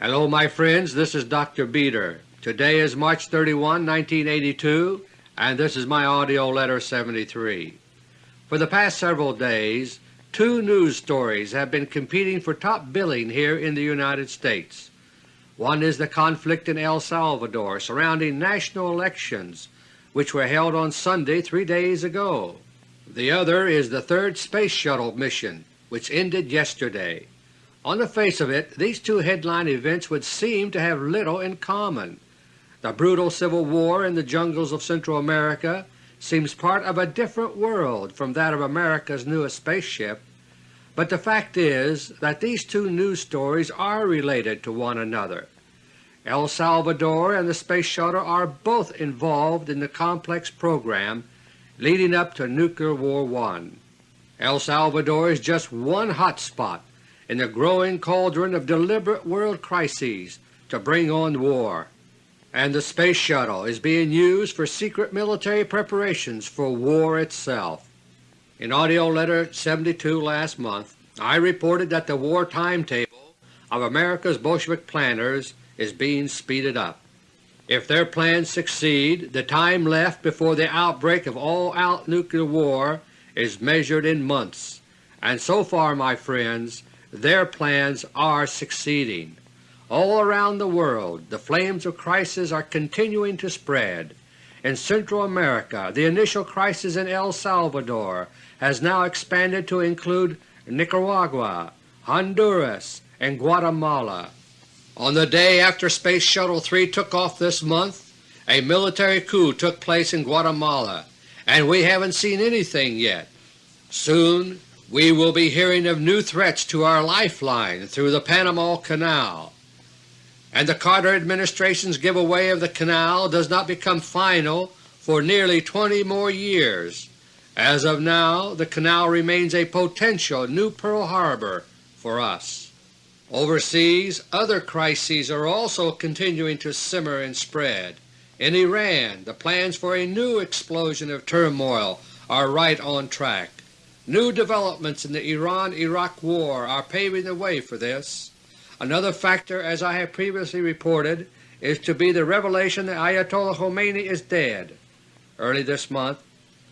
Hello my friends, this is Dr. Beter. Today is March 31, 1982, and this is my AUDIO LETTER 73. For the past several days, two news stories have been competing for top billing here in the United States. One is the conflict in El Salvador surrounding national elections which were held on Sunday three days ago. The other is the third Space Shuttle mission which ended yesterday. On the face of it, these two headline events would seem to have little in common. The brutal civil war in the jungles of Central America seems part of a different world from that of America's newest spaceship, but the fact is that these two news stories are related to one another. El Salvador and the Space Shuttle are both involved in the complex program leading up to Nuclear War I. El Salvador is just one hot spot in the growing cauldron of deliberate world crises to bring on war, and the Space Shuttle is being used for secret military preparations for war itself. In AUDIO LETTER 72 last month I reported that the war timetable of America's Bolshevik planners is being speeded up. If their plans succeed, the time left before the outbreak of all-out nuclear war is measured in months, and so far, my friends, their plans are succeeding. All around the world the flames of crisis are continuing to spread. In Central America the initial crisis in El Salvador has now expanded to include Nicaragua, Honduras, and Guatemala. On the day after Space Shuttle 3 took off this month, a military coup took place in Guatemala, and we haven't seen anything yet. Soon we will be hearing of new threats to our lifeline through the Panama Canal, and the Carter administration's giveaway of the canal does not become final for nearly 20 more years. As of now, the canal remains a potential new Pearl Harbor for us. Overseas, other crises are also continuing to simmer and spread. In Iran, the plans for a new explosion of turmoil are right on track. New developments in the Iran-Iraq War are paving the way for this. Another factor, as I have previously reported, is to be the revelation that Ayatollah Khomeini is dead. Early this month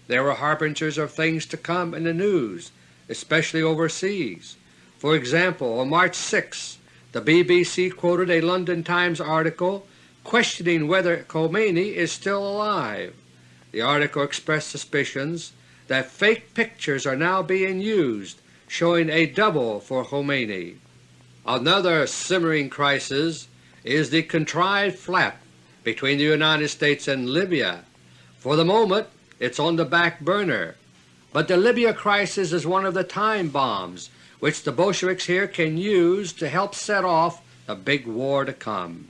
there were harbingers of things to come in the news, especially overseas. For example, on March 6 the BBC quoted a London Times article questioning whether Khomeini is still alive. The article expressed suspicions that fake pictures are now being used showing a double for Khomeini. Another simmering crisis is the contrived flap between the United States and Libya. For the moment it's on the back burner, but the Libya crisis is one of the time bombs which the Bolsheviks here can use to help set off the big war to come.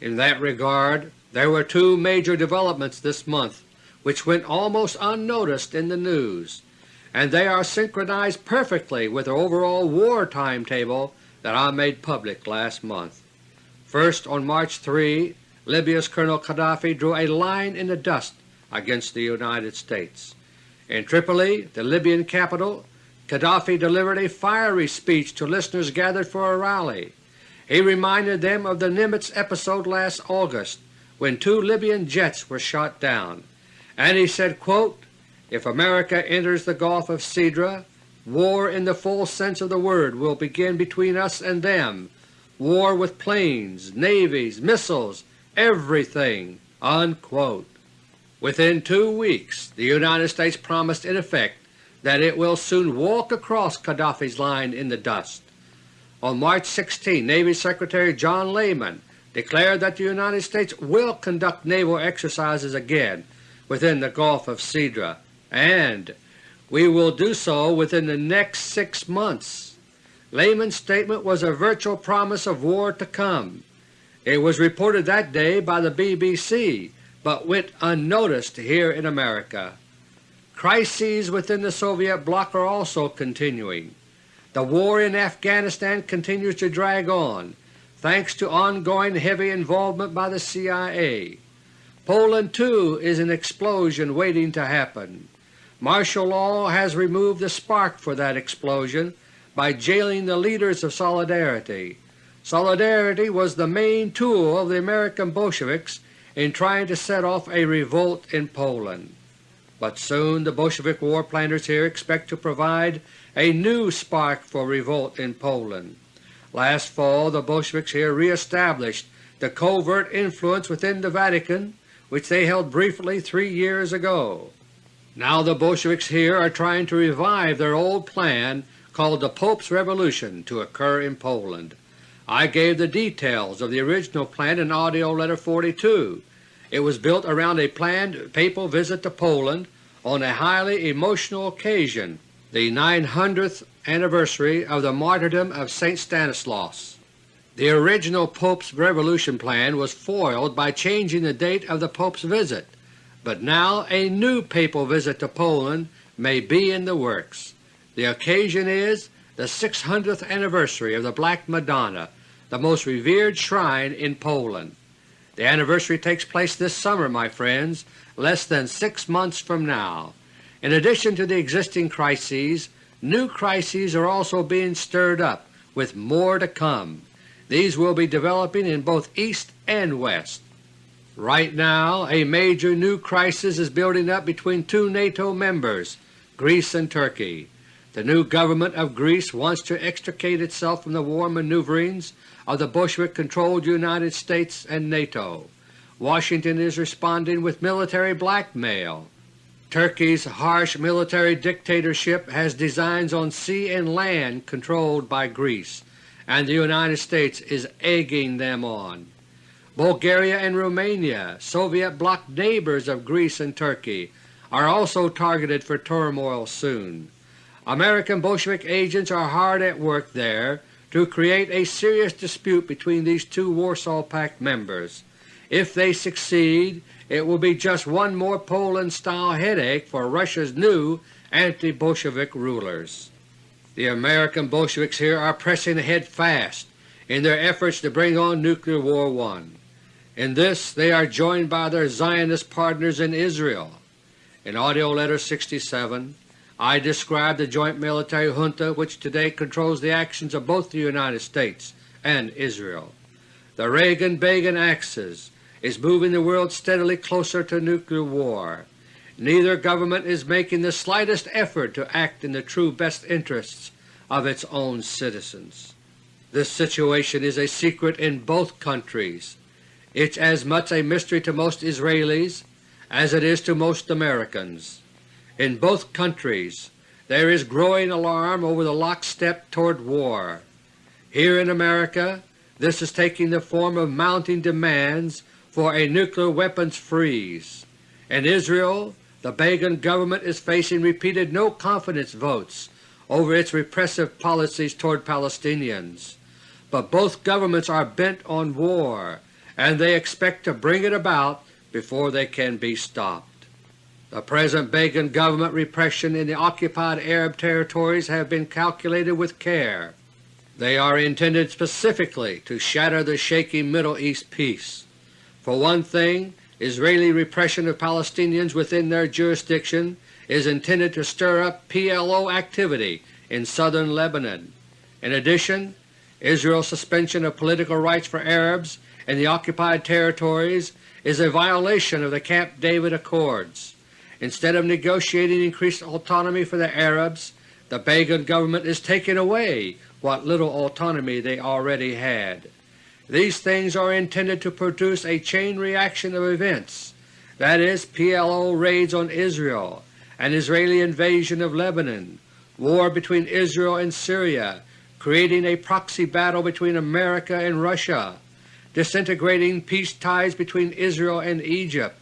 In that regard there were two major developments this month which went almost unnoticed in the news, and they are synchronized perfectly with the overall war timetable that I made public last month. First, on March 3, Libya's Colonel Gaddafi drew a line in the dust against the United States. In Tripoli, the Libyan capital, Gaddafi delivered a fiery speech to listeners gathered for a rally. He reminded them of the Nimitz episode last August when two Libyan jets were shot down and he said, quote, If America enters the Gulf of Sidra, war in the full sense of the word will begin between us and them, war with planes, navies, missiles, everything." Unquote. Within two weeks the United States promised in effect that it will soon walk across Gaddafi's line in the dust. On March 16 Navy Secretary John Lehman declared that the United States will conduct naval exercises again within the Gulf of Sidra, and we will do so within the next six months. Lehman's statement was a virtual promise of war to come. It was reported that day by the BBC, but went unnoticed here in America. Crises within the Soviet bloc are also continuing. The war in Afghanistan continues to drag on, thanks to ongoing heavy involvement by the CIA. Poland too is an explosion waiting to happen. Martial law has removed the spark for that explosion by jailing the leaders of Solidarity. Solidarity was the main tool of the American Bolsheviks in trying to set off a revolt in Poland. But soon the Bolshevik war planners here expect to provide a new spark for revolt in Poland. Last fall the Bolsheviks here reestablished the covert influence within the Vatican which they held briefly three years ago. Now the Bolsheviks here are trying to revive their old plan called the Pope's Revolution to occur in Poland. I gave the details of the original plan in AUDIO LETTER No. 42. It was built around a planned papal visit to Poland on a highly emotional occasion, the 900th anniversary of the martyrdom of St. Stanislaus. The original Pope's revolution plan was foiled by changing the date of the Pope's visit, but now a new papal visit to Poland may be in the works. The occasion is the 600th anniversary of the Black Madonna, the most revered shrine in Poland. The anniversary takes place this summer, my friends, less than six months from now. In addition to the existing crises, new crises are also being stirred up, with more to come. These will be developing in both East and West. Right now a major new crisis is building up between two NATO members, Greece and Turkey. The new government of Greece wants to extricate itself from the war maneuverings of the Bolshevik-controlled United States and NATO. Washington is responding with military blackmail. Turkey's harsh military dictatorship has designs on sea and land controlled by Greece, and the United States is egging them on. Bulgaria and Romania, Soviet bloc neighbors of Greece and Turkey, are also targeted for turmoil soon. American Bolshevik agents are hard at work there to create a serious dispute between these two Warsaw Pact members. If they succeed, it will be just one more Poland-style headache for Russia's new anti-Bolshevik rulers. The American Bolsheviks here are pressing ahead fast in their efforts to bring on Nuclear War I. In this they are joined by their Zionist partners in Israel. In AUDIO LETTER No. 67 I describe the joint military junta which today controls the actions of both the United States and Israel. The Reagan-Begin axis is moving the world steadily closer to nuclear war. Neither government is making the slightest effort to act in the true best interests of its own citizens. This situation is a secret in both countries. It's as much a mystery to most Israelis as it is to most Americans. In both countries there is growing alarm over the lockstep toward war. Here in America this is taking the form of mounting demands for a nuclear weapons freeze. In Israel, the Begin government is facing repeated no-confidence votes over its repressive policies toward Palestinians. But both governments are bent on war, and they expect to bring it about before they can be stopped. The present Begin government repression in the occupied Arab territories have been calculated with care. They are intended specifically to shatter the shaky Middle East peace. For one thing, Israeli repression of Palestinians within their jurisdiction is intended to stir up PLO activity in southern Lebanon. In addition, Israel's suspension of political rights for Arabs in the occupied territories is a violation of the Camp David Accords. Instead of negotiating increased autonomy for the Arabs, the Begin government is taking away what little autonomy they already had. These things are intended to produce a chain reaction of events, that is, PLO raids on Israel, an Israeli invasion of Lebanon, war between Israel and Syria, creating a proxy battle between America and Russia, disintegrating peace ties between Israel and Egypt,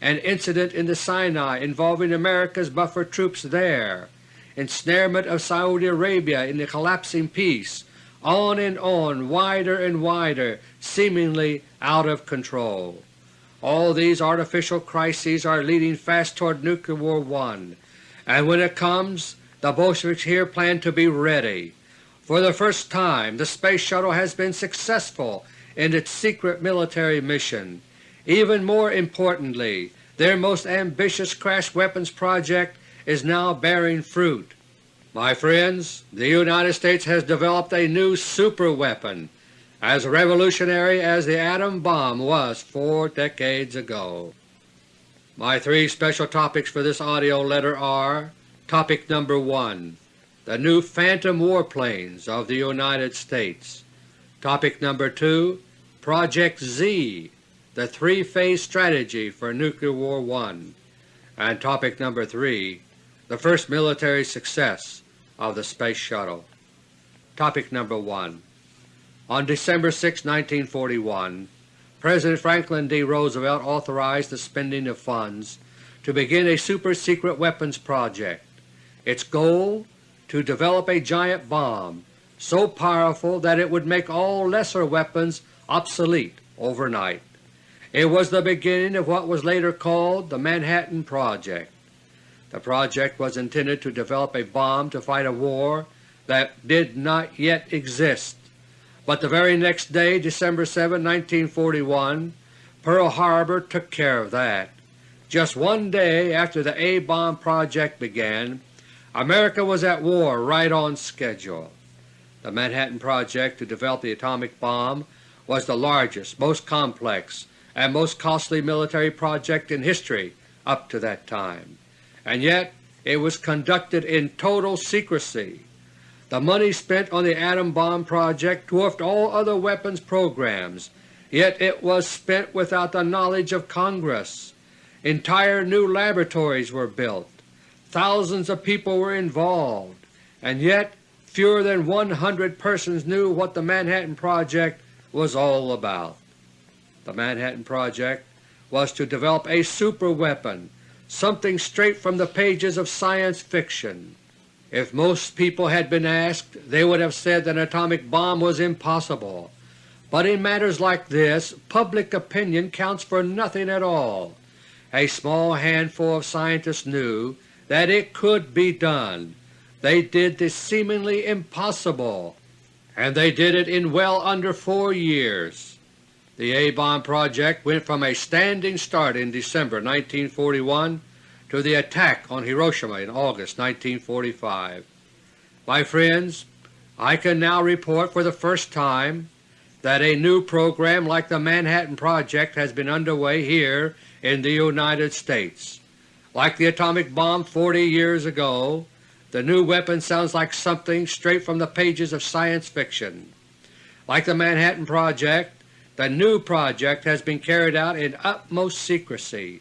an incident in the Sinai involving America's buffer troops there, ensnarement of Saudi Arabia in the collapsing peace, on and on, wider and wider, seemingly out of control. All these artificial crises are leading fast toward Nuclear War I, and when it comes the Bolsheviks here plan to be ready. For the first time the Space Shuttle has been successful in its secret military mission. Even more importantly, their most ambitious crash weapons project is now bearing fruit. My friends, the United States has developed a new superweapon, as revolutionary as the atom bomb was four decades ago. My three special topics for this AUDIO letter are Topic number 1 The new Phantom warplanes of the United States Topic number 2 Project Z the three-phase strategy for Nuclear War 1 and topic number 3 the first military success of the Space Shuttle. Topic number 1 On December 6, 1941, President Franklin D. Roosevelt authorized the spending of funds to begin a super-secret weapons project. Its goal to develop a giant bomb so powerful that it would make all lesser weapons obsolete overnight. It was the beginning of what was later called the Manhattan Project. The project was intended to develop a bomb to fight a war that did not yet exist, but the very next day, December 7, 1941, Pearl Harbor took care of that. Just one day after the A-bomb project began, America was at war right on schedule. The Manhattan Project to develop the atomic bomb was the largest, most complex, and most costly military project in history up to that time, and yet it was conducted in total secrecy. The money spent on the atom bomb project dwarfed all other weapons programs, yet it was spent without the knowledge of Congress. Entire new laboratories were built, thousands of people were involved, and yet fewer than 100 persons knew what the Manhattan Project was all about the Manhattan Project, was to develop a superweapon, something straight from the pages of science fiction. If most people had been asked, they would have said that an atomic bomb was impossible. But in matters like this, public opinion counts for nothing at all. A small handful of scientists knew that it could be done. They did the seemingly impossible, and they did it in well under four years. The A-bomb project went from a standing start in December 1941 to the attack on Hiroshima in August 1945. My friends, I can now report for the first time that a new program like the Manhattan Project has been underway here in the United States. Like the atomic bomb 40 years ago, the new weapon sounds like something straight from the pages of science fiction. Like the Manhattan Project, the new project has been carried out in utmost secrecy.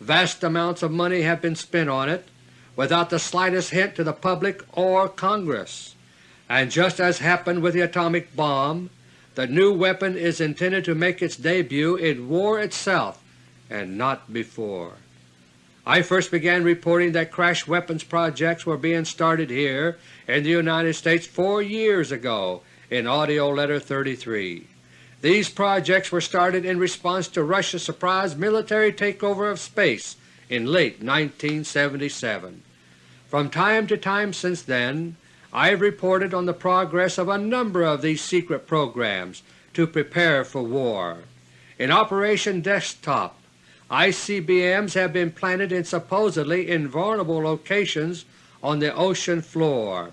Vast amounts of money have been spent on it without the slightest hint to the public or Congress. And just as happened with the atomic bomb, the new weapon is intended to make its debut in war itself and not before. I first began reporting that crash weapons projects were being started here in the United States four years ago in AUDIO LETTER No. 33. These projects were started in response to Russia's surprise military takeover of space in late 1977. From time to time since then, I have reported on the progress of a number of these secret programs to prepare for war. In Operation Desktop, ICBMs have been planted in supposedly invulnerable locations on the ocean floor.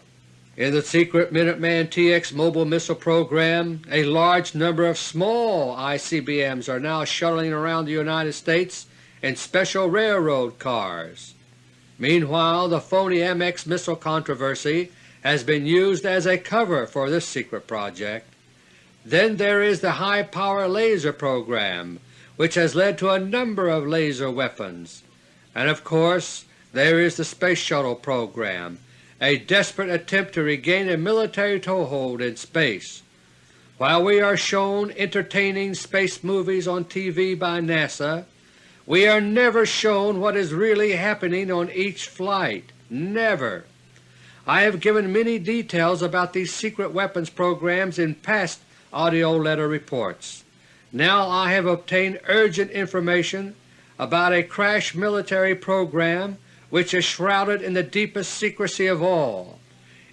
In the secret Minuteman TX mobile missile program, a large number of small ICBMs are now shuttling around the United States in special railroad cars. Meanwhile, the phony MX missile controversy has been used as a cover for this secret project. Then there is the high-power laser program, which has led to a number of laser weapons. And of course there is the Space Shuttle program, a desperate attempt to regain a military toehold in space. While we are shown entertaining space movies on TV by NASA, we are never shown what is really happening on each flight. Never. I have given many details about these secret weapons programs in past AUDIO letter reports. Now I have obtained urgent information about a crash military program which is shrouded in the deepest secrecy of all.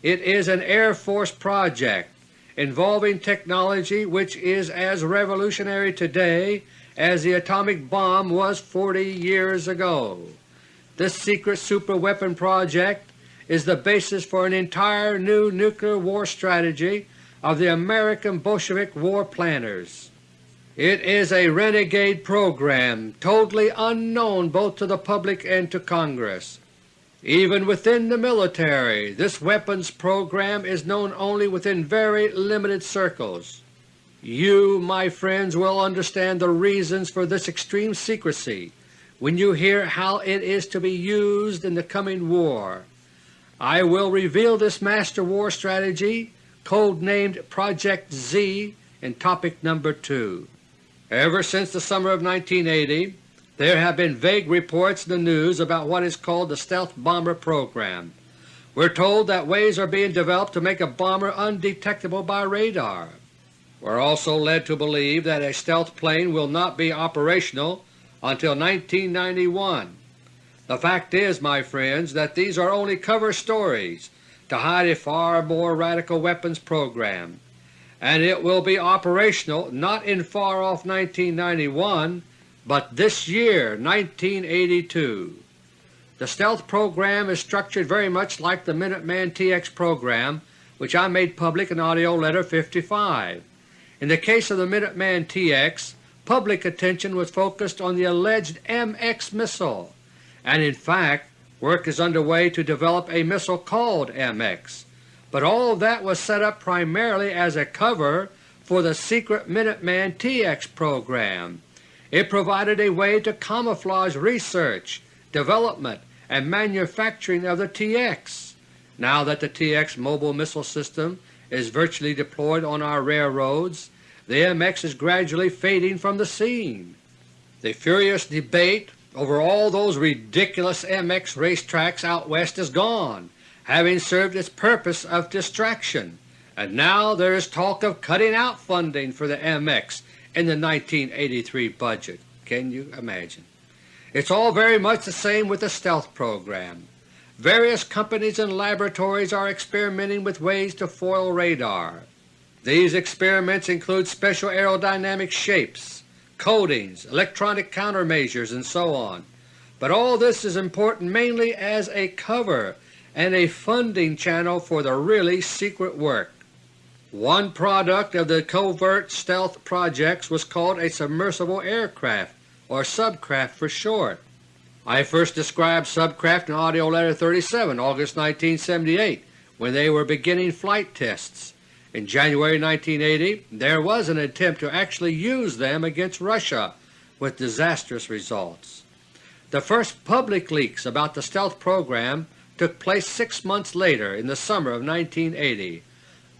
It is an Air Force project involving technology which is as revolutionary today as the atomic bomb was 40 years ago. This secret superweapon project is the basis for an entire new nuclear war strategy of the American Bolshevik war planners. It is a renegade program totally unknown both to the public and to Congress. Even within the military, this weapons program is known only within very limited circles. You, my friends, will understand the reasons for this extreme secrecy when you hear how it is to be used in the coming war. I will reveal this Master War Strategy, code-named Project Z, in Topic Number 2. Ever since the summer of 1980, there have been vague reports in the news about what is called the Stealth Bomber Program. We're told that ways are being developed to make a bomber undetectable by radar. We're also led to believe that a stealth plane will not be operational until 1991. The fact is, my friends, that these are only cover stories to hide a far more radical weapons program, and it will be operational not in far off 1991 but this year 1982. The stealth program is structured very much like the Minuteman TX program which I made public in AUDIO LETTER No. 55. In the case of the Minuteman TX, public attention was focused on the alleged MX missile, and in fact work is underway to develop a missile called MX, but all that was set up primarily as a cover for the secret Minuteman TX program it provided a way to camouflage research, development, and manufacturing of the TX. Now that the TX mobile missile system is virtually deployed on our railroads, the MX is gradually fading from the scene. The furious debate over all those ridiculous MX racetracks out west is gone, having served its purpose of distraction, and now there is talk of cutting out funding for the MX in the 1983 budget. Can you imagine? It's all very much the same with the stealth program. Various companies and laboratories are experimenting with ways to foil radar. These experiments include special aerodynamic shapes, coatings, electronic countermeasures, and so on. But all this is important mainly as a cover and a funding channel for the really secret work. One product of the covert stealth projects was called a submersible aircraft, or subcraft for short. I first described subcraft in AUDIO LETTER No. 37, August 1978, when they were beginning flight tests. In January 1980 there was an attempt to actually use them against Russia, with disastrous results. The first public leaks about the stealth program took place six months later in the summer of 1980.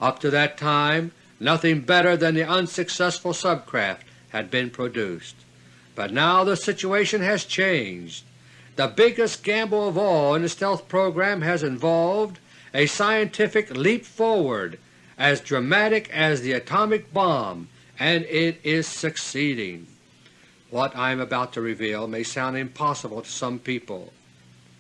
Up to that time nothing better than the unsuccessful subcraft had been produced. But now the situation has changed. The biggest gamble of all in the stealth program has involved a scientific leap forward as dramatic as the atomic bomb, and it is succeeding. What I am about to reveal may sound impossible to some people,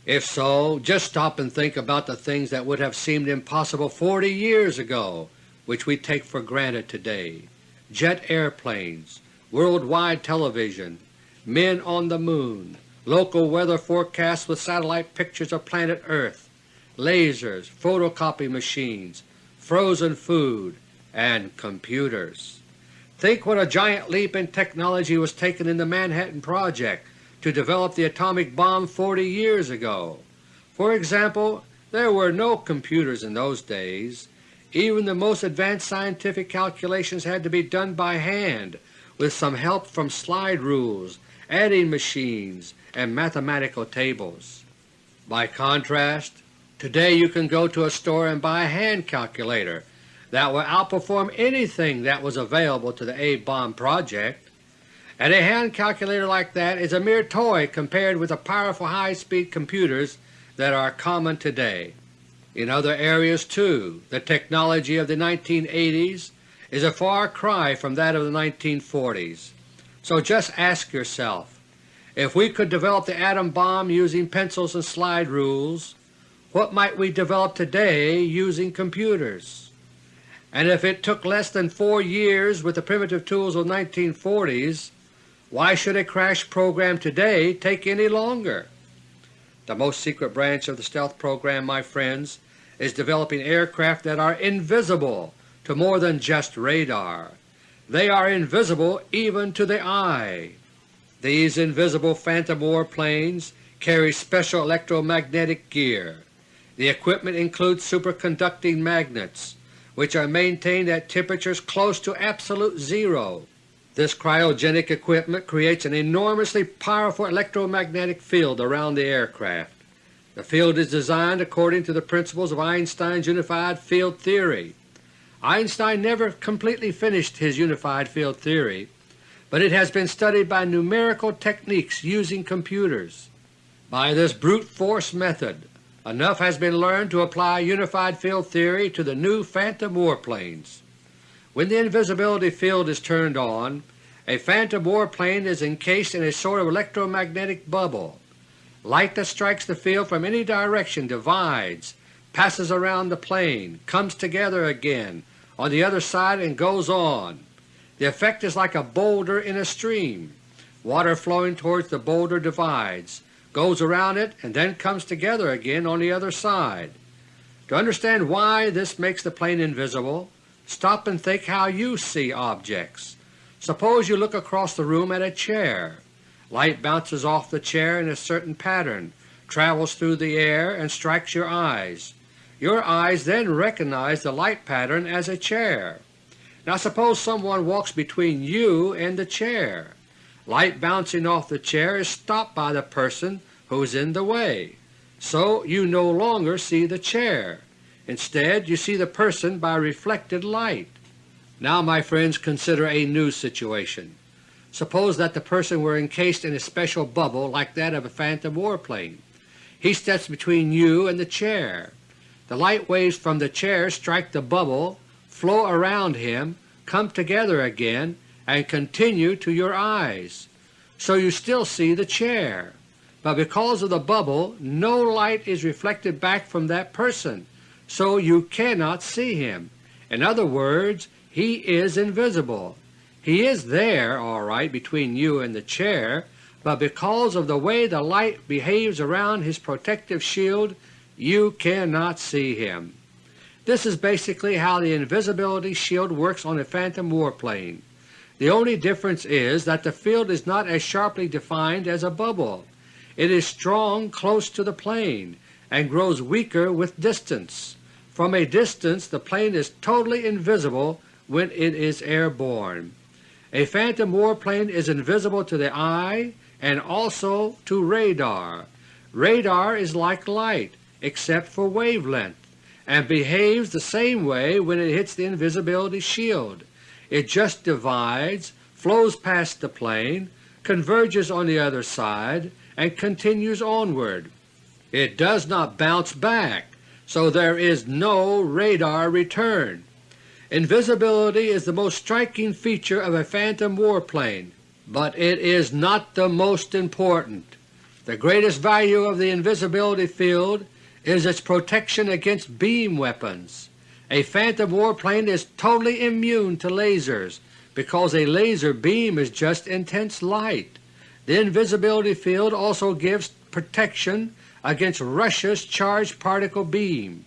if so, just stop and think about the things that would have seemed impossible 40 years ago which we take for granted today. Jet airplanes, worldwide television, men on the Moon, local weather forecasts with satellite pictures of planet Earth, lasers, photocopy machines, frozen food, and computers. Think what a giant leap in technology was taken in the Manhattan Project to develop the atomic bomb 40 years ago. For example, there were no computers in those days. Even the most advanced scientific calculations had to be done by hand with some help from slide rules, adding machines, and mathematical tables. By contrast, today you can go to a store and buy a hand calculator that will outperform anything that was available to the A-bomb project and a hand calculator like that is a mere toy compared with the powerful high-speed computers that are common today. In other areas too, the technology of the 1980s is a far cry from that of the 1940s. So just ask yourself, if we could develop the atom bomb using pencils and slide rules, what might we develop today using computers? And if it took less than four years with the primitive tools of the 1940s, why should a crash program today take any longer? The most secret branch of the stealth program, my friends, is developing aircraft that are invisible to more than just radar. They are invisible even to the eye. These invisible phantom warplanes carry special electromagnetic gear. The equipment includes superconducting magnets, which are maintained at temperatures close to absolute zero. This cryogenic equipment creates an enormously powerful electromagnetic field around the aircraft. The field is designed according to the principles of Einstein's unified field theory. Einstein never completely finished his unified field theory, but it has been studied by numerical techniques using computers. By this brute force method enough has been learned to apply unified field theory to the new phantom warplanes. When the invisibility field is turned on, a phantom warplane is encased in a sort of electromagnetic bubble. Light that strikes the field from any direction divides, passes around the plane, comes together again on the other side and goes on. The effect is like a boulder in a stream. Water flowing towards the boulder divides, goes around it, and then comes together again on the other side. To understand why this makes the plane invisible, Stop and think how you see objects. Suppose you look across the room at a chair. Light bounces off the chair in a certain pattern, travels through the air, and strikes your eyes. Your eyes then recognize the light pattern as a chair. Now suppose someone walks between you and the chair. Light bouncing off the chair is stopped by the person who is in the way, so you no longer see the chair. Instead you see the person by reflected light. Now my friends consider a new situation. Suppose that the person were encased in a special bubble like that of a phantom warplane. He steps between you and the chair. The light waves from the chair strike the bubble, flow around him, come together again, and continue to your eyes. So you still see the chair, but because of the bubble no light is reflected back from that person so you cannot see him. In other words, he is invisible. He is there all right between you and the chair, but because of the way the light behaves around his protective shield you cannot see him. This is basically how the invisibility shield works on a phantom warplane. The only difference is that the field is not as sharply defined as a bubble. It is strong close to the plane and grows weaker with distance. From a distance the plane is totally invisible when it is airborne. A phantom warplane is invisible to the eye and also to radar. Radar is like light except for wavelength, and behaves the same way when it hits the invisibility shield. It just divides, flows past the plane, converges on the other side, and continues onward. It does not bounce back so there is no radar return. Invisibility is the most striking feature of a phantom warplane, but it is not the most important. The greatest value of the invisibility field is its protection against beam weapons. A phantom warplane is totally immune to lasers because a laser beam is just intense light. The invisibility field also gives protection against Russia's charged particle beam.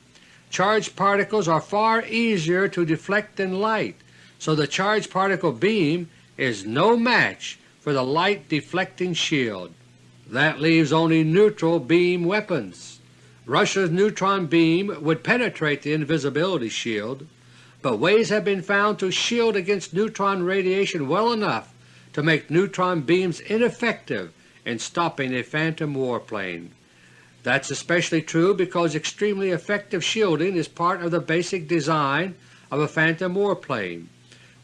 Charged particles are far easier to deflect than light, so the charged particle beam is no match for the light deflecting shield. That leaves only neutral beam weapons. Russia's neutron beam would penetrate the invisibility shield, but ways have been found to shield against neutron radiation well enough to make neutron beams ineffective in stopping a phantom warplane. That's especially true because extremely effective shielding is part of the basic design of a phantom warplane.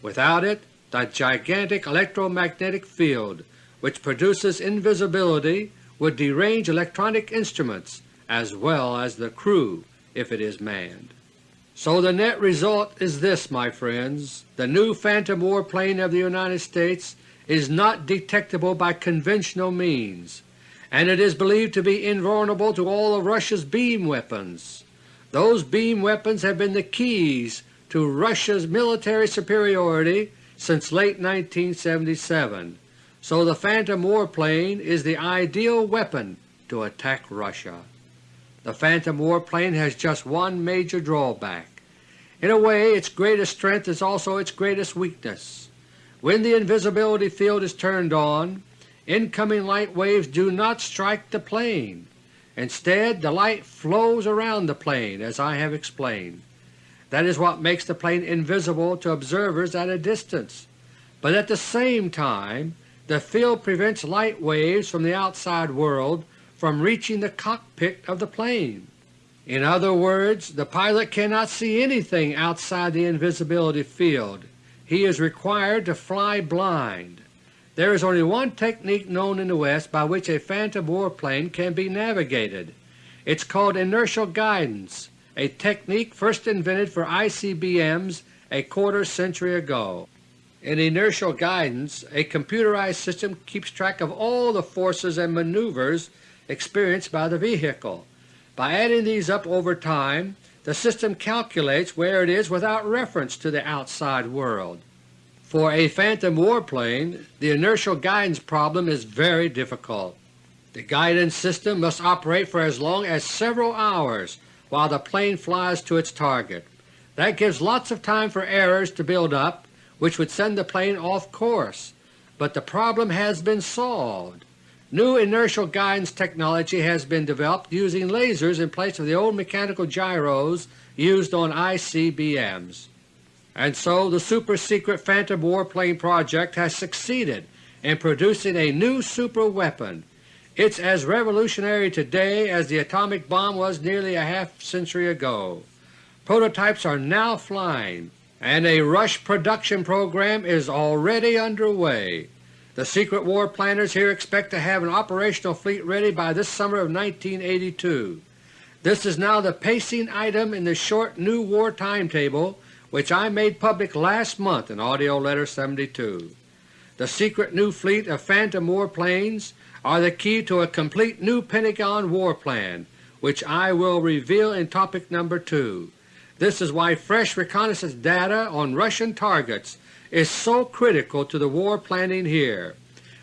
Without it, the gigantic electromagnetic field which produces invisibility would derange electronic instruments as well as the crew if it is manned. So the net result is this, my friends. The new phantom warplane of the United States is not detectable by conventional means and it is believed to be invulnerable to all of Russia's beam weapons. Those beam weapons have been the keys to Russia's military superiority since late 1977, so the Phantom warplane is the ideal weapon to attack Russia. The Phantom warplane has just one major drawback. In a way its greatest strength is also its greatest weakness. When the invisibility field is turned on, incoming light waves do not strike the plane. Instead the light flows around the plane as I have explained. That is what makes the plane invisible to observers at a distance, but at the same time the field prevents light waves from the outside world from reaching the cockpit of the plane. In other words, the pilot cannot see anything outside the invisibility field. He is required to fly blind. There is only one technique known in the West by which a phantom warplane can be navigated. It is called inertial guidance, a technique first invented for ICBMs a quarter century ago. In inertial guidance, a computerized system keeps track of all the forces and maneuvers experienced by the vehicle. By adding these up over time, the system calculates where it is without reference to the outside world. For a phantom warplane, the inertial guidance problem is very difficult. The guidance system must operate for as long as several hours while the plane flies to its target. That gives lots of time for errors to build up which would send the plane off course, but the problem has been solved. New inertial guidance technology has been developed using lasers in place of the old mechanical gyros used on ICBMs. And so the super-secret Phantom Warplane project has succeeded in producing a new super weapon. It's as revolutionary today as the atomic bomb was nearly a half century ago. Prototypes are now flying, and a rush production program is already underway. The secret war planners here expect to have an operational fleet ready by this summer of 1982. This is now the pacing item in the short new war timetable which I made public last month in AUDIO LETTER No. 72. The secret new fleet of Phantom warplanes are the key to a complete new Pentagon war plan, which I will reveal in topic number 2. This is why fresh reconnaissance data on Russian targets is so critical to the war planning here.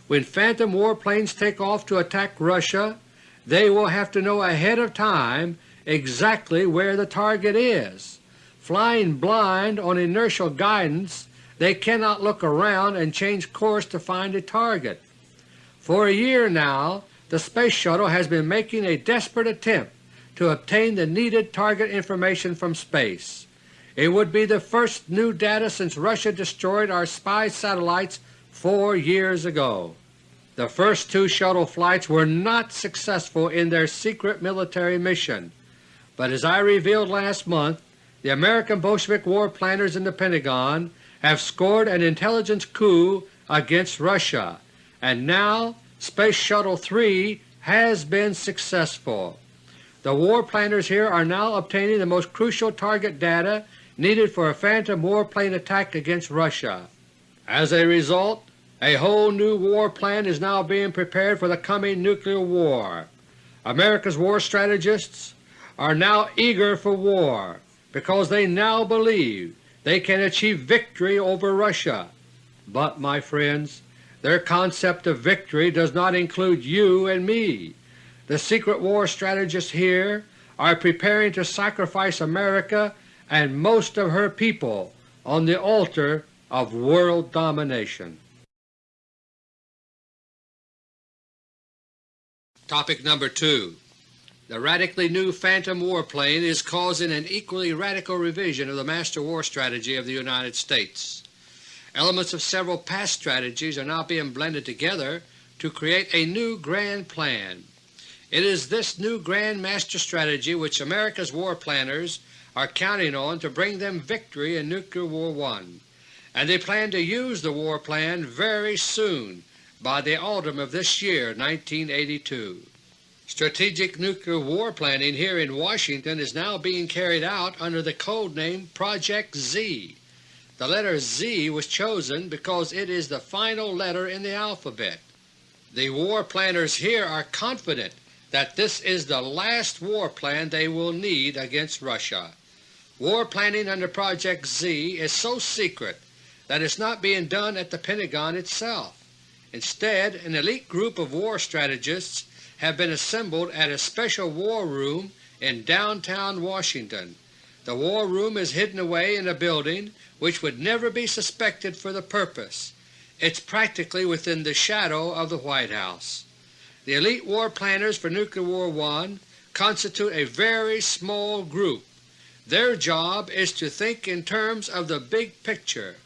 When Phantom warplanes take off to attack Russia, they will have to know ahead of time exactly where the target is. Flying blind on inertial guidance, they cannot look around and change course to find a target. For a year now the Space Shuttle has been making a desperate attempt to obtain the needed target information from space. It would be the first new data since Russia destroyed our spy satellites four years ago. The first two shuttle flights were not successful in their secret military mission, but as I revealed last month, the American Bolshevik war planners in the Pentagon have scored an intelligence coup against Russia, and now Space Shuttle 3 has been successful. The war planners here are now obtaining the most crucial target data needed for a phantom warplane attack against Russia. As a result, a whole new war plan is now being prepared for the coming nuclear war. America's war strategists are now eager for war because they now believe they can achieve victory over Russia. But, my friends, their concept of victory does not include you and me. The secret war strategists here are preparing to sacrifice America and most of her people on the altar of world domination. Topic number 2 The radically new Phantom warplane is causing an equally radical revision of the master war strategy of the United States. Elements of several past strategies are now being blended together to create a new grand plan. It is this new Grand Master strategy which America's war planners are counting on to bring them victory in Nuclear War I, and they plan to use the war plan very soon by the autumn of this year 1982. Strategic nuclear war planning here in Washington is now being carried out under the code name Project Z. The letter Z was chosen because it is the final letter in the alphabet. The war planners here are confident that this is the last war plan they will need against Russia. War planning under Project Z is so secret that it's not being done at the Pentagon itself. Instead, an elite group of war strategists have been assembled at a special war room in downtown Washington. The war room is hidden away in a building which would never be suspected for the purpose. It's practically within the shadow of the White House. The elite war planners for Nuclear War I constitute a very small group. Their job is to think in terms of the big picture.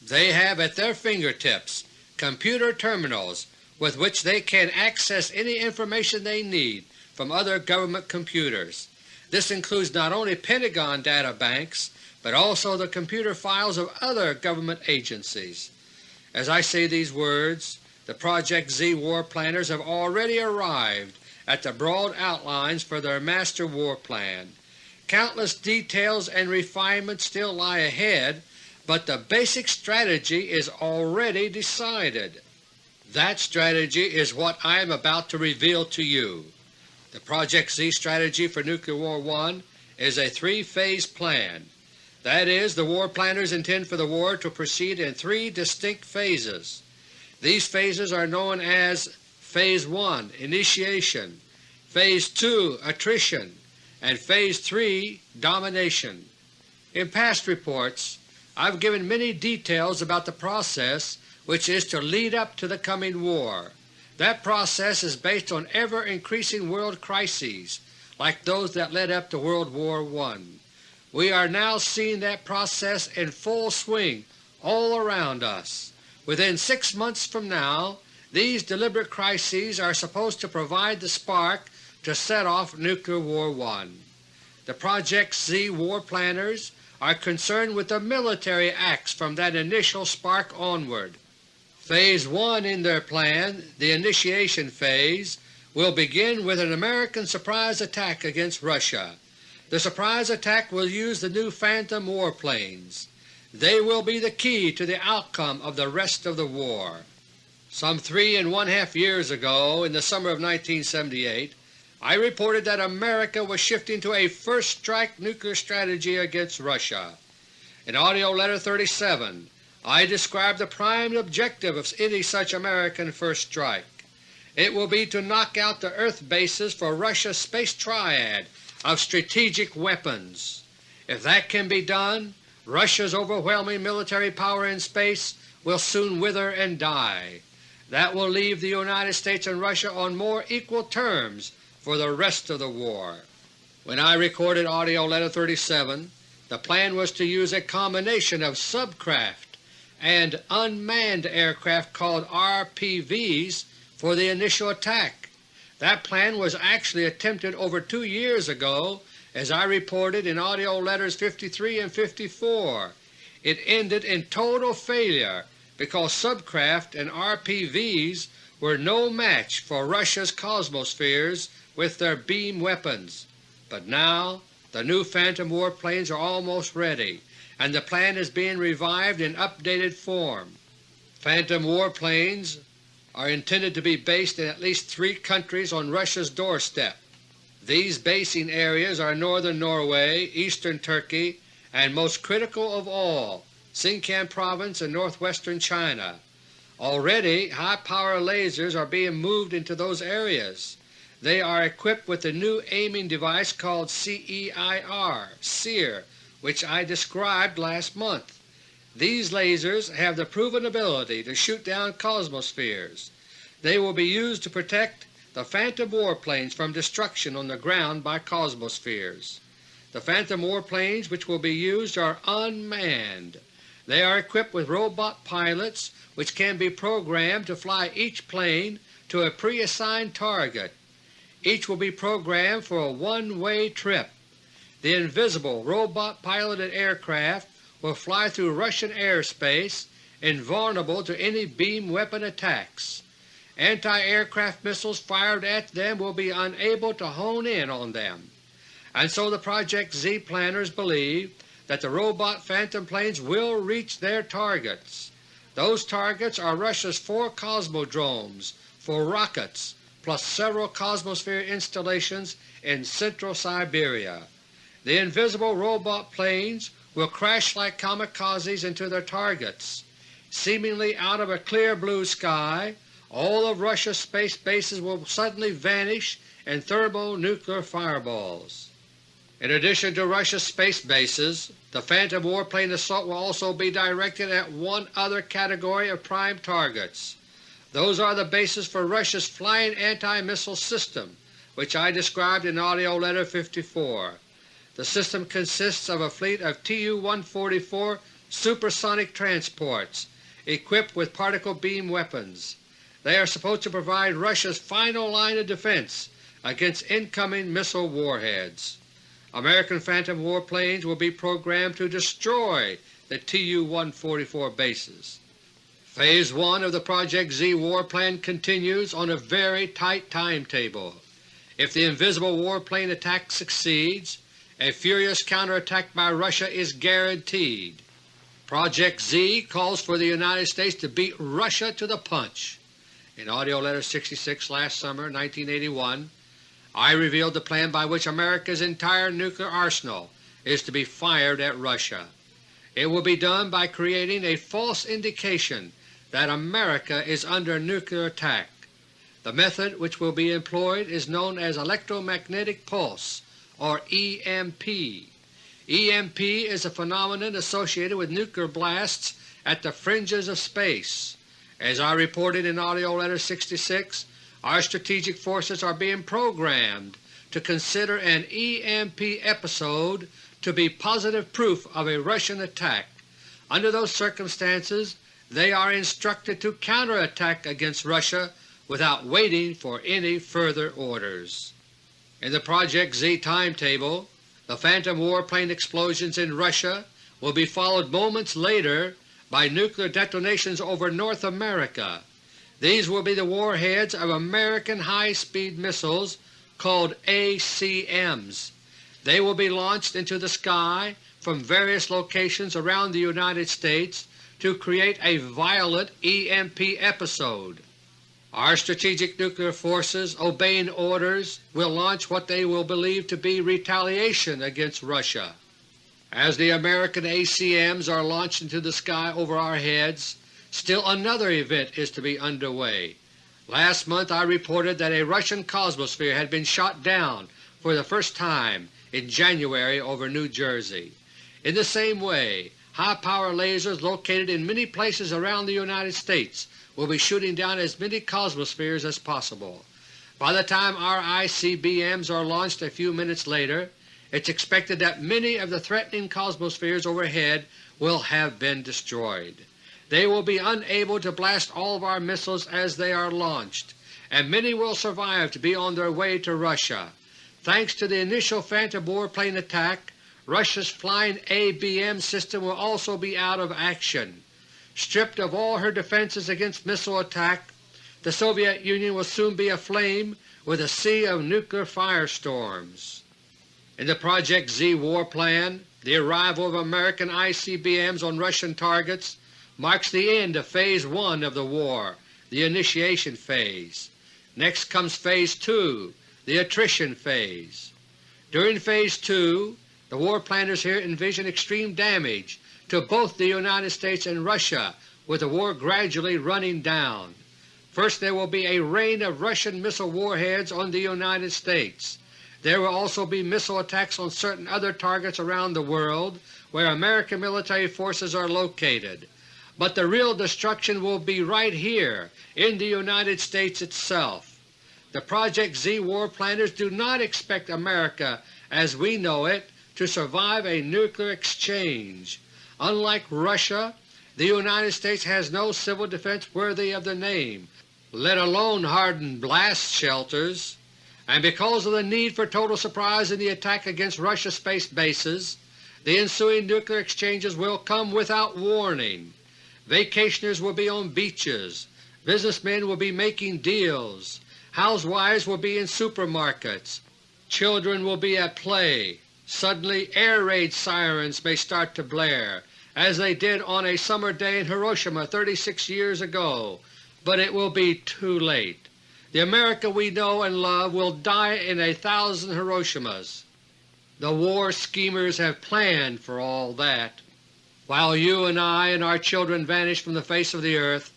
They have at their fingertips computer terminals with which they can access any information they need from other government computers. This includes not only Pentagon data banks, but also the computer files of other government agencies. As I say these words, the Project Z war planners have already arrived at the broad outlines for their master war plan. Countless details and refinements still lie ahead, but the basic strategy is already decided. That strategy is what I am about to reveal to you. The Project Z strategy for Nuclear War I is a three-phase plan. That is, the war planners intend for the war to proceed in three distinct phases. These phases are known as Phase 1 Initiation, Phase 2 Attrition, and Phase 3 Domination. In past reports I have given many details about the process which is to lead up to the coming war. That process is based on ever-increasing world crises like those that led up to World War I. We are now seeing that process in full swing all around us. Within six months from now, these deliberate crises are supposed to provide the spark to set off Nuclear War I. The Project Z war planners are concerned with the military acts from that initial spark onward. Phase 1 in their plan, the initiation phase, will begin with an American surprise attack against Russia. The surprise attack will use the new Phantom warplanes. They will be the key to the outcome of the rest of the war. Some three and one-half years ago, in the summer of 1978, I reported that America was shifting to a first-strike nuclear strategy against Russia. In AUDIO LETTER 37 I describe the prime objective of any such American first strike. It will be to knock out the earth bases for Russia's Space Triad of strategic weapons. If that can be done, Russia's overwhelming military power in space will soon wither and die. That will leave the United States and Russia on more equal terms for the rest of the war. When I recorded AUDIO LETTER No. 37, the plan was to use a combination of subcraft and unmanned aircraft called RPVs for the initial attack. That plan was actually attempted over two years ago as I reported in AUDIO LETTERS 53 and 54, it ended in total failure because subcraft and RPVs were no match for Russia's Cosmospheres with their beam weapons. But now the new Phantom warplanes are almost ready, and the plan is being revived in updated form. Phantom warplanes are intended to be based in at least three countries on Russia's doorstep. These basing areas are northern Norway, eastern Turkey, and most critical of all, Sinkiang Province in northwestern China. Already high-power lasers are being moved into those areas. They are equipped with a new aiming device called CEIR, SEER, which I described last month. These lasers have the proven ability to shoot down cosmospheres. They will be used to protect the Phantom warplanes from destruction on the ground by cosmospheres. The Phantom warplanes which will be used are unmanned. They are equipped with robot pilots which can be programmed to fly each plane to a pre-assigned target. Each will be programmed for a one-way trip. The invisible robot-piloted aircraft will fly through Russian airspace invulnerable to any beam weapon attacks. Anti-aircraft missiles fired at them will be unable to hone in on them, and so the Project Z planners believe that the robot Phantom planes will reach their targets. Those targets are Russia's four Cosmodromes for rockets plus several Cosmosphere installations in central Siberia. The invisible robot planes will crash like kamikazes into their targets. Seemingly out of a clear blue sky, all of Russia's space bases will suddenly vanish in thermonuclear fireballs. In addition to Russia's space bases, the Phantom warplane assault will also be directed at one other category of prime targets. Those are the bases for Russia's Flying Anti-Missile System, which I described in AUDIO LETTER No. 54. The system consists of a fleet of Tu-144 supersonic transports equipped with particle beam weapons. They are supposed to provide Russia's final line of defense against incoming missile warheads. American Phantom warplanes will be programmed to destroy the Tu-144 bases. Phase 1 of the Project Z war plan continues on a very tight timetable. If the invisible warplane attack succeeds, a furious counterattack by Russia is guaranteed. Project Z calls for the United States to beat Russia to the punch. In AUDIO LETTER No. 66 last summer 1981, I revealed the plan by which America's entire nuclear arsenal is to be fired at Russia. It will be done by creating a false indication that America is under nuclear attack. The method which will be employed is known as electromagnetic pulse, or EMP. EMP is a phenomenon associated with nuclear blasts at the fringes of space. As I reported in AUDIO LETTER No. 66, our strategic forces are being programmed to consider an EMP episode to be positive proof of a Russian attack. Under those circumstances they are instructed to counterattack against Russia without waiting for any further orders. In the Project Z timetable, the Phantom warplane explosions in Russia will be followed moments later by nuclear detonations over North America these will be the warheads of American high-speed missiles called ACMs. They will be launched into the sky from various locations around the United States to create a violent EMP episode. Our strategic nuclear forces, obeying orders, will launch what they will believe to be retaliation against Russia. As the American ACMs are launched into the sky over our heads, Still another event is to be underway. Last month I reported that a Russian Cosmosphere had been shot down for the first time in January over New Jersey. In the same way, high-power lasers located in many places around the United States will be shooting down as many Cosmospheres as possible. By the time our ICBMs are launched a few minutes later, it is expected that many of the threatening Cosmospheres overhead will have been destroyed. They will be unable to blast all of our missiles as they are launched, and many will survive to be on their way to Russia. Thanks to the initial Phantom warplane attack, Russia's Flying ABM system will also be out of action. Stripped of all her defenses against missile attack, the Soviet Union will soon be aflame with a sea of nuclear firestorms. In the Project Z war plan, the arrival of American ICBMs on Russian targets marks the end of Phase 1 of the war, the initiation phase. Next comes Phase 2, the attrition phase. During Phase 2, the war planners here envision extreme damage to both the United States and Russia with the war gradually running down. First there will be a rain of Russian missile warheads on the United States. There will also be missile attacks on certain other targets around the world where American military forces are located but the real destruction will be right here in the United States itself. The Project Z war planners do not expect America as we know it to survive a nuclear exchange. Unlike Russia, the United States has no civil defense worthy of the name, let alone hardened blast shelters, and because of the need for total surprise in the attack against Russia's space bases, the ensuing nuclear exchanges will come without warning. Vacationers will be on beaches, businessmen will be making deals, housewives will be in supermarkets, children will be at play. Suddenly air raid sirens may start to blare, as they did on a summer day in Hiroshima 36 years ago, but it will be too late. The America we know and love will die in a thousand Hiroshimas. The war schemers have planned for all that. While you and I and our children vanish from the face of the earth,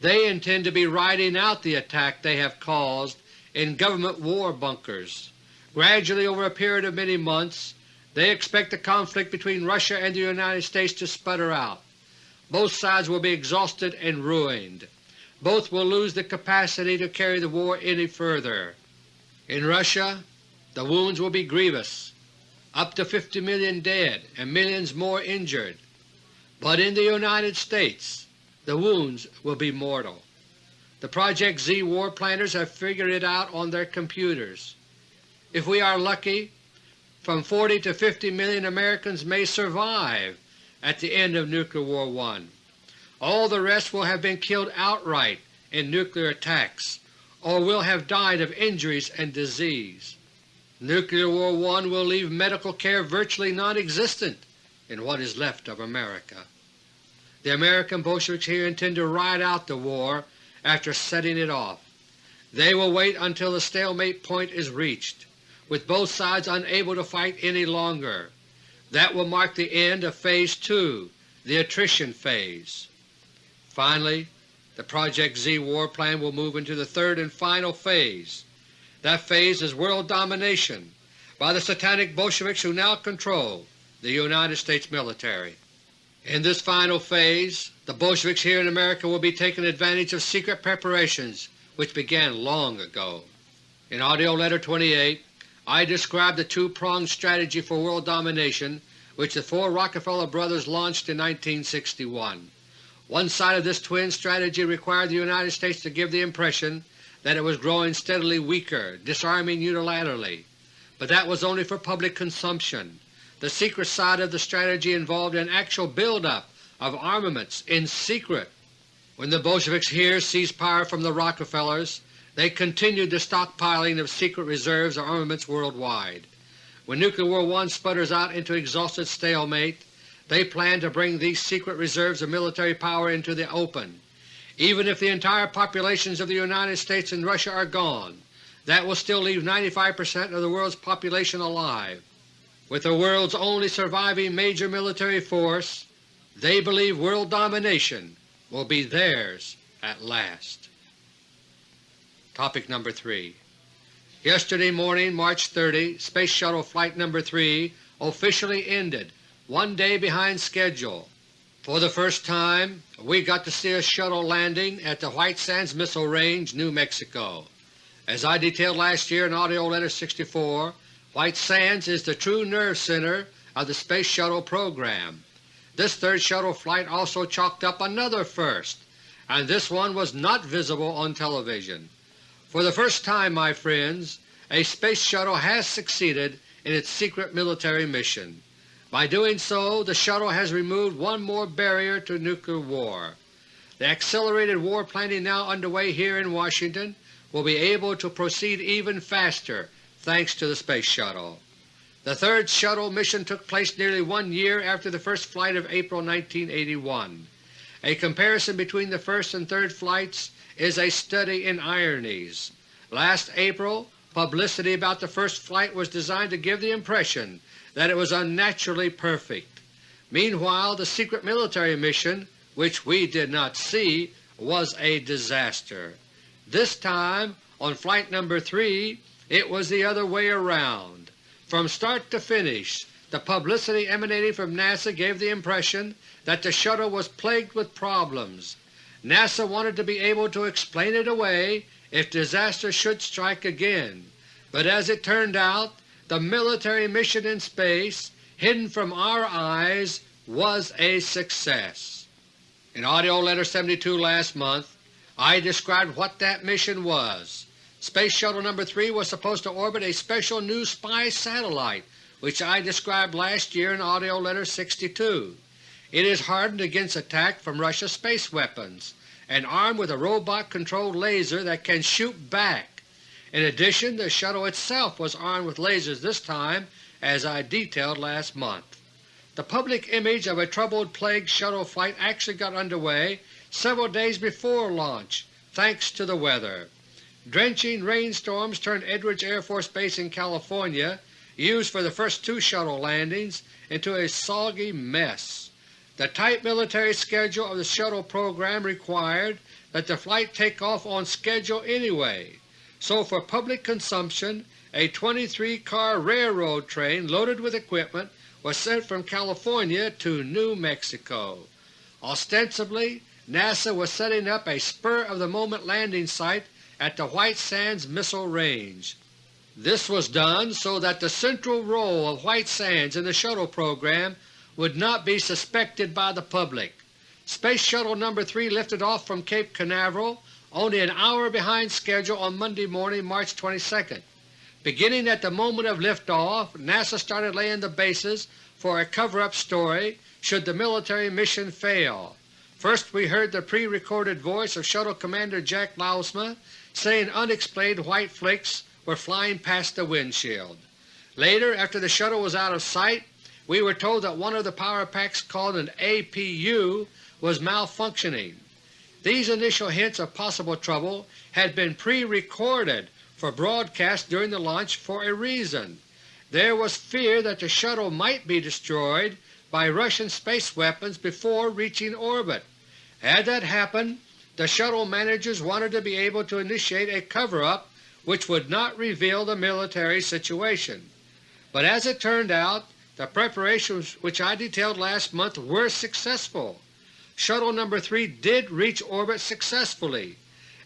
they intend to be riding out the attack they have caused in government war bunkers. Gradually over a period of many months, they expect the conflict between Russia and the United States to sputter out. Both sides will be exhausted and ruined. Both will lose the capacity to carry the war any further. In Russia the wounds will be grievous, up to 50 million dead and millions more injured. But in the United States the wounds will be mortal. The Project Z war planners have figured it out on their computers. If we are lucky, from 40 to 50 million Americans may survive at the end of Nuclear War I. All the rest will have been killed outright in nuclear attacks or will have died of injuries and disease. Nuclear War I will leave medical care virtually non-existent in what is left of America. The American Bolsheviks here intend to ride out the war after setting it off. They will wait until the stalemate point is reached with both sides unable to fight any longer. That will mark the end of Phase 2, the attrition phase. Finally, the Project Z war plan will move into the third and final phase. That phase is world domination by the satanic Bolsheviks who now control the United States military. In this final phase, the Bolsheviks here in America will be taking advantage of secret preparations which began long ago. In AUDIO LETTER No. 28 I described the two-pronged strategy for world domination which the four Rockefeller brothers launched in 1961. One side of this twin strategy required the United States to give the impression that it was growing steadily weaker, disarming unilaterally, but that was only for public consumption. The secret side of the strategy involved an actual build-up of armaments in secret. When the Bolsheviks here seized power from the Rockefellers, they continued the stockpiling of secret reserves of armaments worldwide. When Nuclear War I sputters out into exhausted stalemate, they plan to bring these secret reserves of military power into the open. Even if the entire populations of the United States and Russia are gone, that will still leave 95 percent of the world's population alive. With the world's only surviving major military force, they believe world domination will be theirs at last. Topic number 3 Yesterday morning, March 30, Space Shuttle Flight No. 3 officially ended, one day behind schedule. For the first time we got to see a shuttle landing at the White Sands Missile Range, New Mexico. As I detailed last year in AUDIO LETTER No. 64, White Sands is the true nerve center of the Space Shuttle program. This third shuttle flight also chalked up another first, and this one was not visible on television. For the first time, my friends, a Space Shuttle has succeeded in its secret military mission. By doing so, the shuttle has removed one more barrier to nuclear war. The accelerated war planning now underway here in Washington will be able to proceed even faster thanks to the Space Shuttle. The third shuttle mission took place nearly one year after the first flight of April 1981. A comparison between the first and third flights is a study in ironies. Last April, publicity about the first flight was designed to give the impression that it was unnaturally perfect. Meanwhile the secret military mission, which we did not see, was a disaster. This time, on Flight No. 3, it was the other way around. From start to finish, the publicity emanating from NASA gave the impression that the shuttle was plagued with problems, NASA wanted to be able to explain it away if disaster should strike again, but as it turned out, the military mission in space, hidden from our eyes, was a success. In AUDIO LETTER No. 72 last month, I described what that mission was. Space Shuttle No. 3 was supposed to orbit a special new spy satellite which I described last year in AUDIO LETTER No. 62. It is hardened against attack from Russia's space weapons and armed with a robot-controlled laser that can shoot back. In addition, the shuttle itself was armed with lasers this time, as I detailed last month. The public image of a troubled plague shuttle flight actually got underway several days before launch, thanks to the weather. Drenching rainstorms turned Edwards Air Force Base in California, used for the first two shuttle landings, into a soggy mess. The tight military schedule of the shuttle program required that the flight take off on schedule anyway, so for public consumption a 23-car railroad train loaded with equipment was sent from California to New Mexico. Ostensibly, NASA was setting up a spur-of-the-moment landing site at the White Sands Missile Range. This was done so that the central role of White Sands in the shuttle program would not be suspected by the public. Space Shuttle No. 3 lifted off from Cape Canaveral only an hour behind schedule on Monday morning, March 22. Beginning at the moment of liftoff, NASA started laying the bases for a cover-up story should the military mission fail. First we heard the pre-recorded voice of Shuttle Commander Jack Lousma saying unexplained white flakes were flying past the windshield. Later, after the shuttle was out of sight, we were told that one of the power packs called an APU was malfunctioning. These initial hints of possible trouble had been pre-recorded for broadcast during the launch for a reason. There was fear that the shuttle might be destroyed by Russian space weapons before reaching orbit. Had that happened, the shuttle managers wanted to be able to initiate a cover-up which would not reveal the military situation. But as it turned out, the preparations which I detailed last month were successful. Shuttle No. 3 did reach orbit successfully,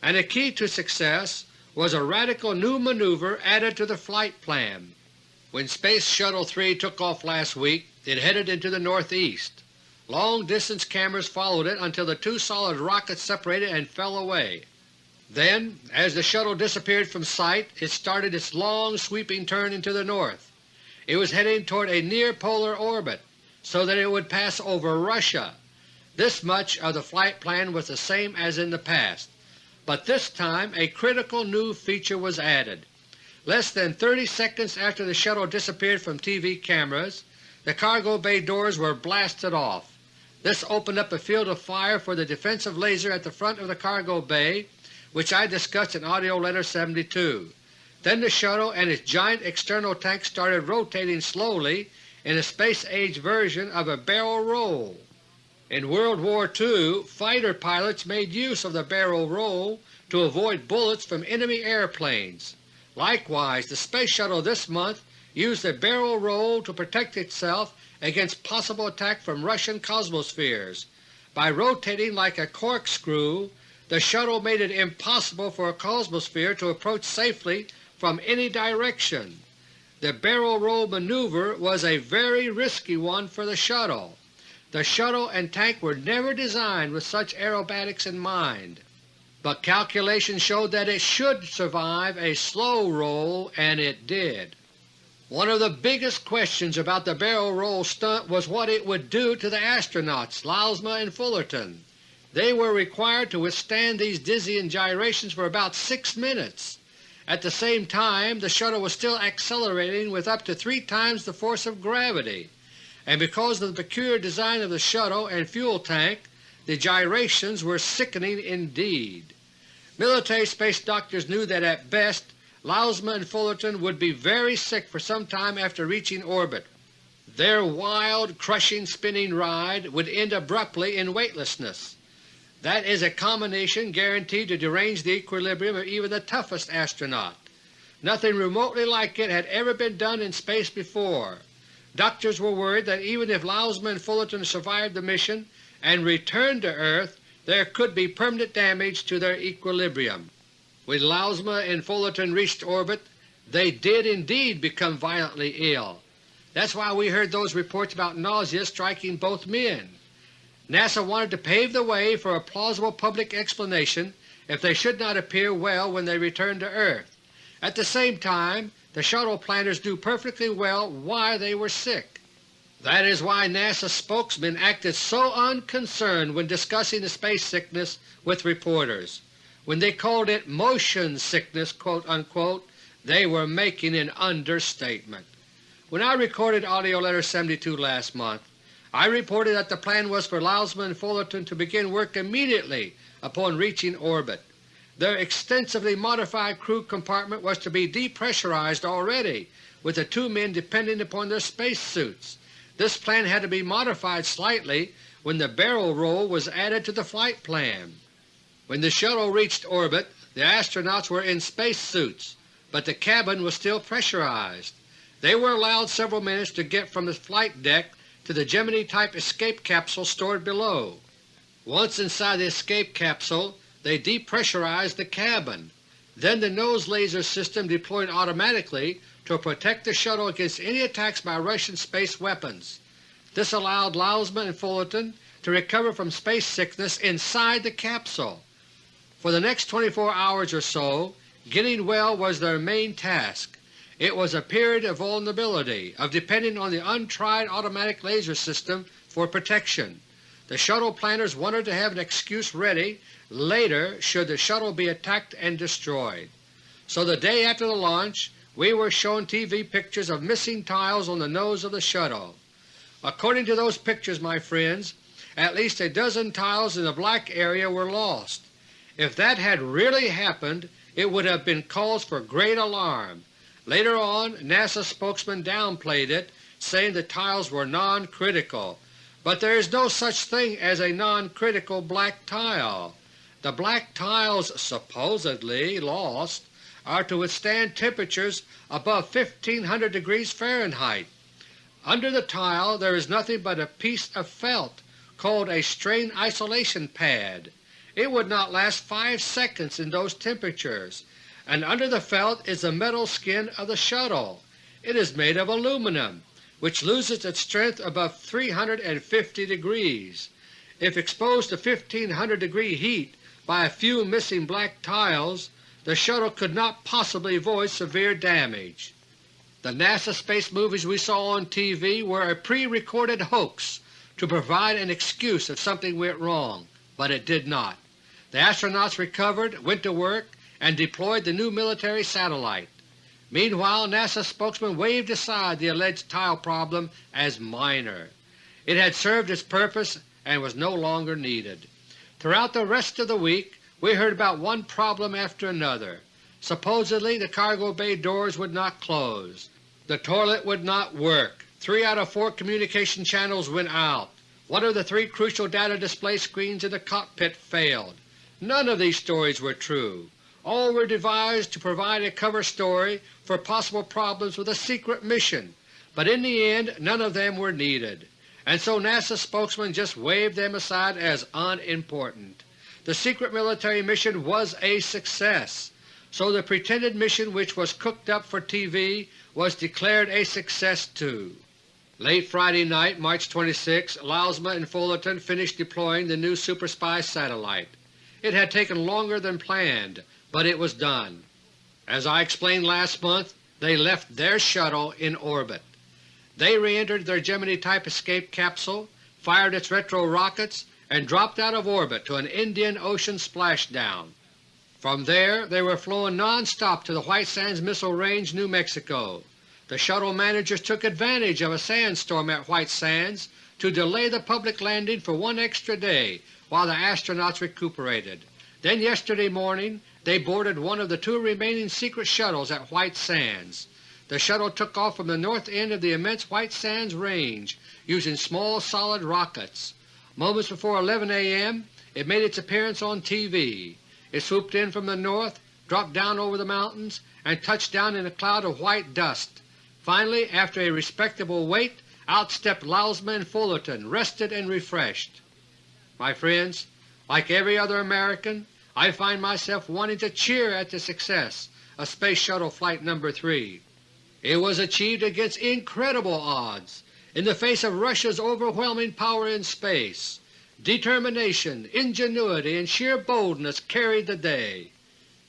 and a key to success was a radical new maneuver added to the flight plan. When Space Shuttle 3 took off last week, it headed into the northeast. Long-distance cameras followed it until the two solid rockets separated and fell away. Then, as the shuttle disappeared from sight, it started its long sweeping turn into the north. It was heading toward a near polar orbit, so that it would pass over Russia. This much of the flight plan was the same as in the past, but this time a critical new feature was added. Less than 30 seconds after the shuttle disappeared from TV cameras, the cargo bay doors were blasted off. This opened up a field of fire for the defensive laser at the front of the cargo bay, which I discussed in AUDIO LETTER No. 72. Then the shuttle and its giant external tank started rotating slowly in a space-age version of a barrel roll. In World War II, fighter pilots made use of the barrel roll to avoid bullets from enemy airplanes. Likewise, the Space Shuttle this month used the barrel roll to protect itself against possible attack from Russian Cosmospheres. By rotating like a corkscrew, the shuttle made it impossible for a Cosmosphere to approach safely from any direction. The barrel roll maneuver was a very risky one for the shuttle. The shuttle and tank were never designed with such aerobatics in mind, but calculations showed that it should survive a slow roll, and it did. One of the biggest questions about the barrel roll stunt was what it would do to the astronauts Lousma and Fullerton. They were required to withstand these dizzying gyrations for about 6 minutes. At the same time the shuttle was still accelerating with up to three times the force of gravity and because of the peculiar design of the shuttle and fuel tank, the gyrations were sickening indeed. Military space doctors knew that at best Lousma and Fullerton would be very sick for some time after reaching orbit. Their wild, crushing, spinning ride would end abruptly in weightlessness. That is a combination guaranteed to derange the equilibrium of even the toughest astronaut. Nothing remotely like it had ever been done in space before. Doctors were worried that even if Lousma and Fullerton survived the mission and returned to Earth, there could be permanent damage to their equilibrium. When Lousma and Fullerton reached orbit, they did indeed become violently ill. That's why we heard those reports about nausea striking both men. NASA wanted to pave the way for a plausible public explanation if they should not appear well when they returned to Earth. At the same time the shuttle planners knew perfectly well why they were sick. That is why NASA spokesmen acted so unconcerned when discussing the space sickness with reporters. When they called it motion sickness quote, unquote, they were making an understatement. When I recorded AUDIO LETTER No. 72 last month, I reported that the plan was for Lousma and Fullerton to begin work immediately upon reaching orbit. Their extensively modified crew compartment was to be depressurized already, with the two men depending upon their space suits. This plan had to be modified slightly when the barrel roll was added to the flight plan. When the shuttle reached orbit, the astronauts were in space suits, but the cabin was still pressurized. They were allowed several minutes to get from the flight deck to the Gemini-type escape capsule stored below. Once inside the escape capsule, they depressurized the cabin. Then the nose laser system deployed automatically to protect the shuttle against any attacks by Russian space weapons. This allowed Lousma and Fullerton to recover from space sickness inside the capsule. For the next 24 hours or so, getting well was their main task. It was a period of vulnerability, of depending on the untried automatic laser system for protection. The shuttle planners wanted to have an excuse ready later should the shuttle be attacked and destroyed. So the day after the launch we were shown TV pictures of missing tiles on the nose of the shuttle. According to those pictures, my friends, at least a dozen tiles in the black area were lost. If that had really happened, it would have been cause for great alarm. Later on, NASA spokesman downplayed it, saying the tiles were non-critical, but there is no such thing as a non-critical black tile. The black tiles supposedly lost are to withstand temperatures above 1500 degrees Fahrenheit. Under the tile there is nothing but a piece of felt called a strain isolation pad. It would not last 5 seconds in those temperatures, and under the felt is the metal skin of the shuttle. It is made of aluminum, which loses its strength above 350 degrees. If exposed to 1500 degree heat by a few missing black tiles, the shuttle could not possibly avoid severe damage. The NASA space movies we saw on TV were a pre-recorded hoax to provide an excuse if something went wrong, but it did not. The astronauts recovered, went to work, and deployed the new military satellite. Meanwhile NASA spokesman waved aside the alleged tile problem as minor. It had served its purpose and was no longer needed. Throughout the rest of the week we heard about one problem after another. Supposedly the cargo bay doors would not close. The toilet would not work. Three out of four communication channels went out. One of the three crucial data display screens in the cockpit failed. None of these stories were true. All were devised to provide a cover story for possible problems with a secret mission, but in the end none of them were needed, and so NASA spokesman just waved them aside as unimportant. The secret military mission was a success, so the pretended mission which was cooked up for TV was declared a success too. Late Friday night, March 26, Lousma and Fullerton finished deploying the new Super Spy satellite. It had taken longer than planned, but it was done. As I explained last month, they left their shuttle in orbit. They re-entered their Gemini-type escape capsule, fired its retro rockets, and dropped out of orbit to an Indian Ocean splashdown. From there they were flown non-stop to the White Sands Missile Range, New Mexico. The shuttle managers took advantage of a sandstorm at White Sands to delay the public landing for one extra day while the astronauts recuperated. Then yesterday morning they boarded one of the two remaining secret shuttles at White Sands. The shuttle took off from the north end of the immense White Sands Range using small solid rockets. Moments before 11 a.m. it made its appearance on TV. It swooped in from the north, dropped down over the mountains, and touched down in a cloud of white dust. Finally, after a respectable wait, out stepped Lousma and Fullerton, rested and refreshed. My friends, like every other American, I find myself wanting to cheer at the success of Space Shuttle Flight No. 3. It was achieved against incredible odds, in the face of Russia's overwhelming power in space. Determination, ingenuity, and sheer boldness carried the day.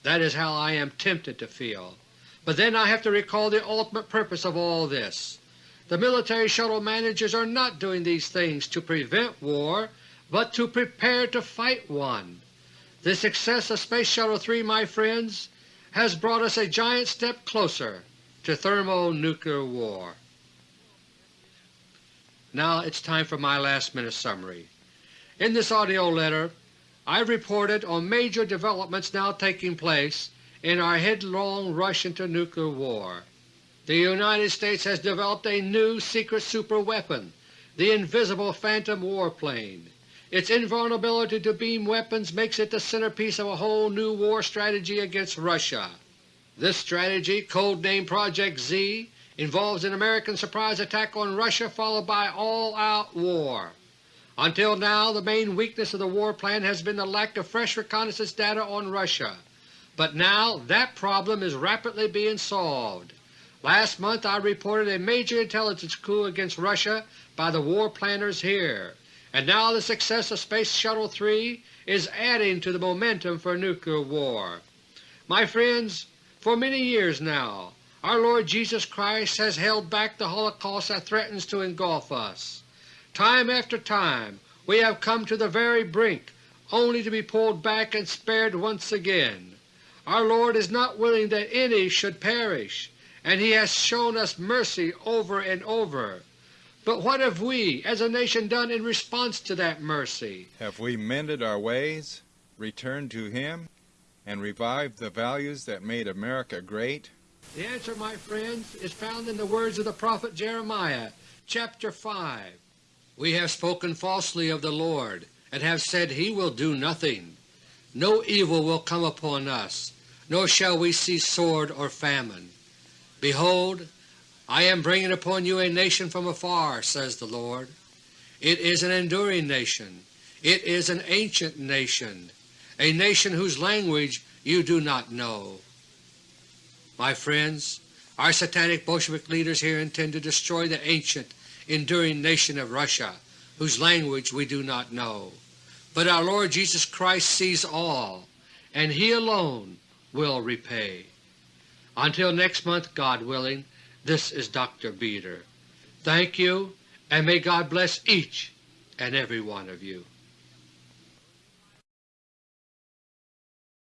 That is how I am tempted to feel. But then I have to recall the ultimate purpose of all this. The military shuttle managers are not doing these things to prevent war, but to prepare to fight one. The success of Space Shuttle 3, my friends, has brought us a giant step closer to thermonuclear war. Now it's time for my last minute summary. In this AUDIO letter I reported on major developments now taking place in our headlong rush into nuclear war. The United States has developed a new secret superweapon, the invisible Phantom warplane. Its invulnerability to beam weapons makes it the centerpiece of a whole new war strategy against Russia. This strategy, codenamed Project Z, involves an American surprise attack on Russia followed by all-out war. Until now the main weakness of the war plan has been the lack of fresh reconnaissance data on Russia, but now that problem is rapidly being solved. Last month I reported a major intelligence coup against Russia by the war planners here, and now the success of Space Shuttle 3 is adding to the momentum for nuclear war. My friends, for many years now our Lord Jesus Christ has held back the holocaust that threatens to engulf us. Time after time we have come to the very brink only to be pulled back and spared once again. Our Lord is not willing that any should perish, and He has shown us mercy over and over. But what have we as a nation done in response to that mercy? Have we mended our ways, returned to Him, and revived the values that made America great? The answer, my friends, is found in the words of the prophet Jeremiah, chapter 5. We have spoken falsely of the Lord, and have said He will do nothing. No evil will come upon us, nor shall we see sword or famine. Behold, I am bringing upon you a nation from afar, says the Lord. It is an enduring nation. It is an ancient nation, a nation whose language you do not know. My friends, our satanic Bolshevik leaders here intend to destroy the ancient, enduring nation of Russia, whose language we do not know. But our Lord Jesus Christ sees all, and He alone will repay. Until next month, God willing, this is Dr. Beter. Thank you, and may God bless each and every one of you.